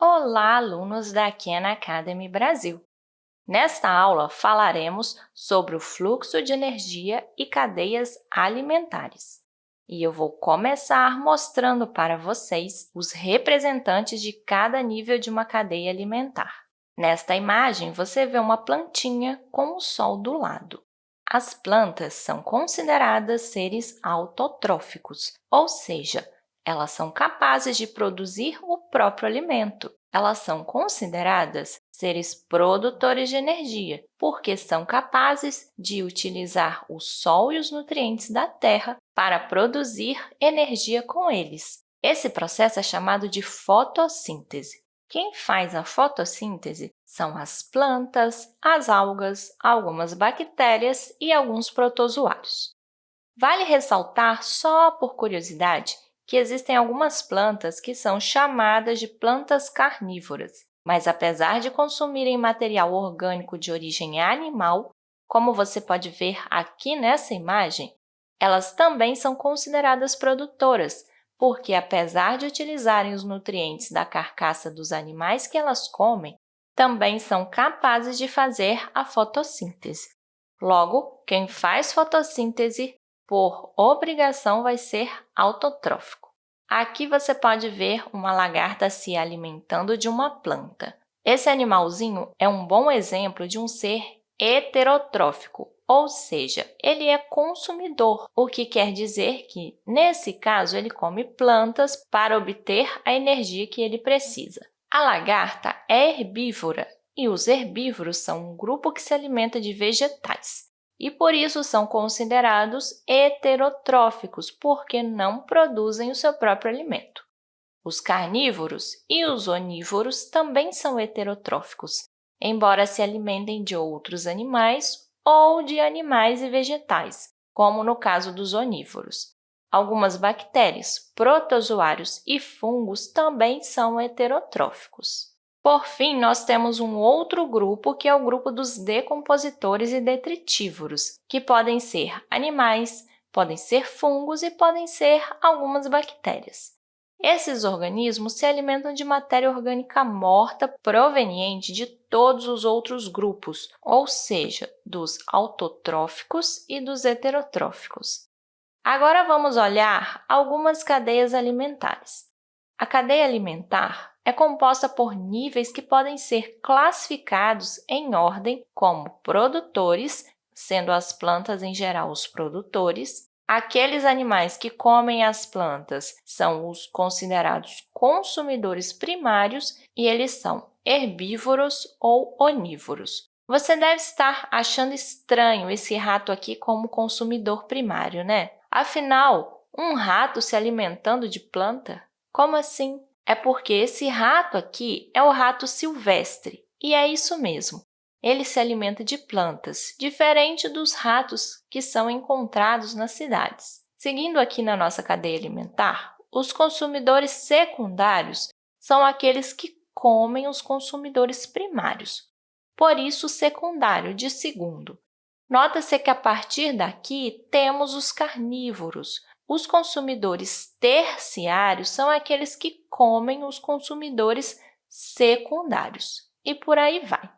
Olá, alunos da Khan Academy Brasil! Nesta aula, falaremos sobre o fluxo de energia e cadeias alimentares. E eu vou começar mostrando para vocês os representantes de cada nível de uma cadeia alimentar. Nesta imagem, você vê uma plantinha com o sol do lado. As plantas são consideradas seres autotróficos, ou seja, elas são capazes de produzir o próprio alimento. Elas são consideradas seres produtores de energia, porque são capazes de utilizar o Sol e os nutrientes da Terra para produzir energia com eles. Esse processo é chamado de fotossíntese. Quem faz a fotossíntese são as plantas, as algas, algumas bactérias e alguns protozoários. Vale ressaltar, só por curiosidade, que existem algumas plantas que são chamadas de plantas carnívoras, mas apesar de consumirem material orgânico de origem animal, como você pode ver aqui nessa imagem, elas também são consideradas produtoras, porque, apesar de utilizarem os nutrientes da carcaça dos animais que elas comem, também são capazes de fazer a fotossíntese. Logo, quem faz fotossíntese por obrigação, vai ser autotrófico. Aqui você pode ver uma lagarta se alimentando de uma planta. Esse animalzinho é um bom exemplo de um ser heterotrófico, ou seja, ele é consumidor, o que quer dizer que, nesse caso, ele come plantas para obter a energia que ele precisa. A lagarta é herbívora e os herbívoros são um grupo que se alimenta de vegetais e, por isso, são considerados heterotróficos, porque não produzem o seu próprio alimento. Os carnívoros e os onívoros também são heterotróficos, embora se alimentem de outros animais ou de animais e vegetais, como no caso dos onívoros. Algumas bactérias, protozoários e fungos também são heterotróficos. Por fim, nós temos um outro grupo, que é o grupo dos decompositores e detritívoros, que podem ser animais, podem ser fungos e podem ser algumas bactérias. Esses organismos se alimentam de matéria orgânica morta proveniente de todos os outros grupos, ou seja, dos autotróficos e dos heterotróficos. Agora, vamos olhar algumas cadeias alimentares. A cadeia alimentar é composta por níveis que podem ser classificados em ordem como produtores, sendo as plantas em geral os produtores, aqueles animais que comem as plantas são os considerados consumidores primários e eles são herbívoros ou onívoros. Você deve estar achando estranho esse rato aqui como consumidor primário, né? Afinal, um rato se alimentando de planta? Como assim? É porque esse rato aqui é o rato silvestre, e é isso mesmo. Ele se alimenta de plantas, diferente dos ratos que são encontrados nas cidades. Seguindo aqui na nossa cadeia alimentar, os consumidores secundários são aqueles que comem os consumidores primários, por isso secundário de segundo. Nota-se que a partir daqui temos os carnívoros, os consumidores terciários são aqueles que comem os consumidores secundários, e por aí vai.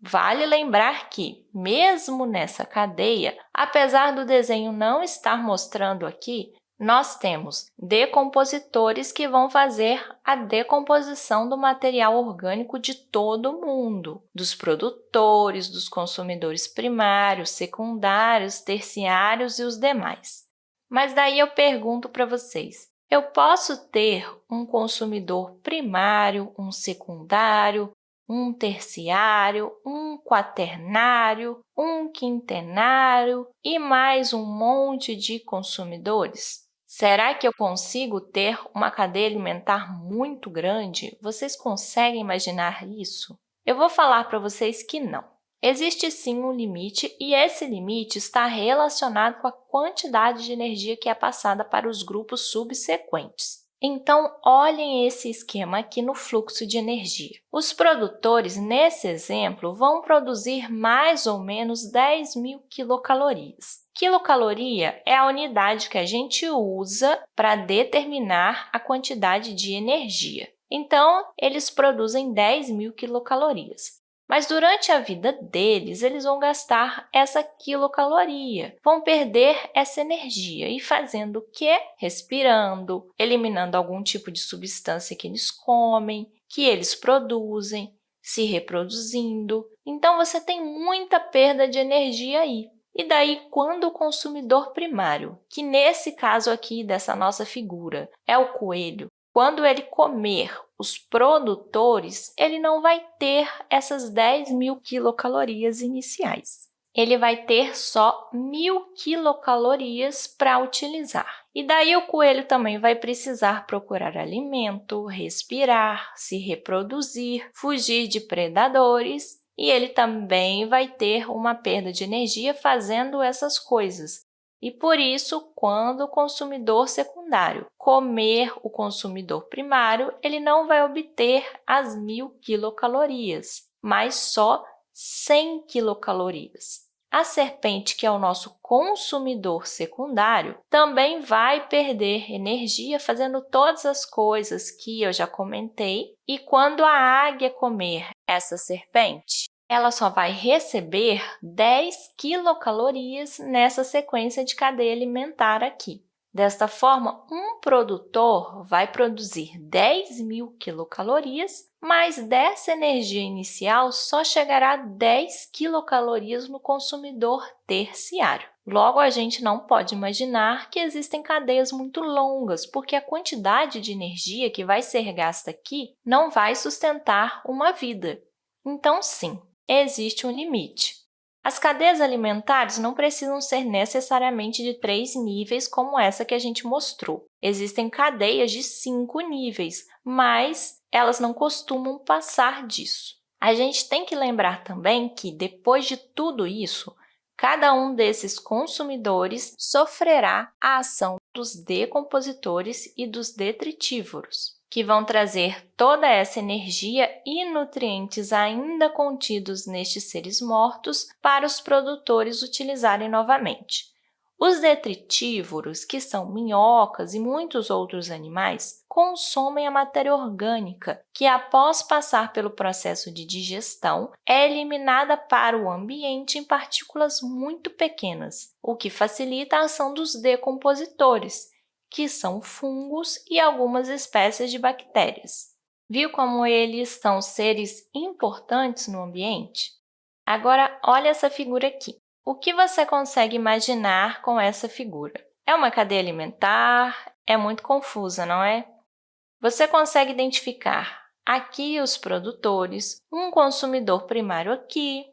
Vale lembrar que, mesmo nessa cadeia, apesar do desenho não estar mostrando aqui, nós temos decompositores que vão fazer a decomposição do material orgânico de todo o mundo, dos produtores, dos consumidores primários, secundários, terciários e os demais. Mas daí eu pergunto para vocês, eu posso ter um consumidor primário, um secundário, um terciário, um quaternário, um quintenário e mais um monte de consumidores? Será que eu consigo ter uma cadeia alimentar muito grande? Vocês conseguem imaginar isso? Eu vou falar para vocês que não. Existe sim um limite e esse limite está relacionado com a quantidade de energia que é passada para os grupos subsequentes. Então, olhem esse esquema aqui no fluxo de energia. Os produtores, nesse exemplo, vão produzir mais ou menos 10 mil quilocalorias. Quilocaloria é a unidade que a gente usa para determinar a quantidade de energia. Então, eles produzem 10 mil quilocalorias. Mas durante a vida deles, eles vão gastar essa quilocaloria, vão perder essa energia e fazendo o quê? Respirando, eliminando algum tipo de substância que eles comem, que eles produzem, se reproduzindo. Então, você tem muita perda de energia aí. E daí, quando o consumidor primário, que nesse caso aqui dessa nossa figura é o coelho, quando ele comer os produtores, ele não vai ter essas 10 mil quilocalorias iniciais. Ele vai ter só mil quilocalorias para utilizar. E daí o coelho também vai precisar procurar alimento, respirar, se reproduzir, fugir de predadores e ele também vai ter uma perda de energia fazendo essas coisas, e, por isso, quando o consumidor secundário comer o consumidor primário, ele não vai obter as 1.000 quilocalorias, mas só 100 quilocalorias. A serpente, que é o nosso consumidor secundário, também vai perder energia fazendo todas as coisas que eu já comentei. E quando a águia comer essa serpente, ela só vai receber 10 quilocalorias nessa sequência de cadeia alimentar aqui. Desta forma, um produtor vai produzir 10 mil quilocalorias, mas dessa energia inicial só chegará a 10 quilocalorias no consumidor terciário. Logo, a gente não pode imaginar que existem cadeias muito longas, porque a quantidade de energia que vai ser gasta aqui não vai sustentar uma vida. Então, sim, existe um limite. As cadeias alimentares não precisam ser necessariamente de três níveis, como essa que a gente mostrou. Existem cadeias de cinco níveis, mas elas não costumam passar disso. A gente tem que lembrar também que, depois de tudo isso, cada um desses consumidores sofrerá a ação dos decompositores e dos detritívoros que vão trazer toda essa energia e nutrientes ainda contidos nestes seres mortos para os produtores utilizarem novamente. Os detritívoros, que são minhocas e muitos outros animais, consomem a matéria orgânica, que, após passar pelo processo de digestão, é eliminada para o ambiente em partículas muito pequenas, o que facilita a ação dos decompositores, que são fungos e algumas espécies de bactérias. Viu como eles são seres importantes no ambiente? Agora, olha essa figura aqui. O que você consegue imaginar com essa figura? É uma cadeia alimentar? É muito confusa, não é? Você consegue identificar aqui os produtores, um consumidor primário aqui,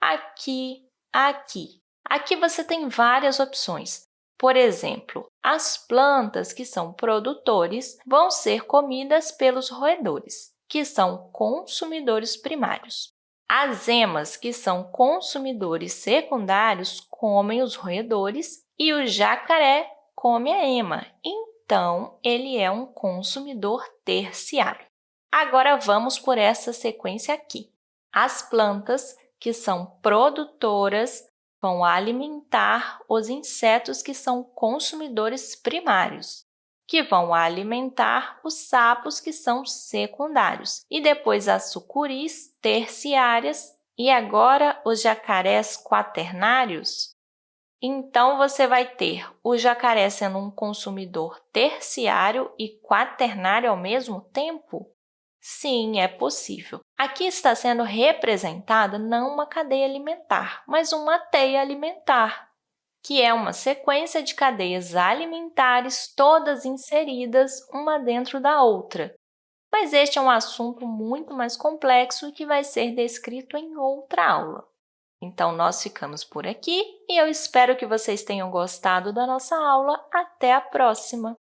aqui, aqui. Aqui você tem várias opções. Por exemplo, as plantas que são produtores vão ser comidas pelos roedores, que são consumidores primários. As emas, que são consumidores secundários, comem os roedores e o jacaré come a ema, então ele é um consumidor terciário. Agora, vamos por essa sequência aqui. As plantas, que são produtoras, vão alimentar os insetos que são consumidores primários, que vão alimentar os sapos que são secundários, e depois as sucuris terciárias e agora os jacarés quaternários. Então, você vai ter o jacaré sendo um consumidor terciário e quaternário ao mesmo tempo? Sim, é possível. Aqui está sendo representada não uma cadeia alimentar, mas uma teia alimentar, que é uma sequência de cadeias alimentares todas inseridas uma dentro da outra. Mas este é um assunto muito mais complexo que vai ser descrito em outra aula. Então, nós ficamos por aqui e eu espero que vocês tenham gostado da nossa aula. Até a próxima!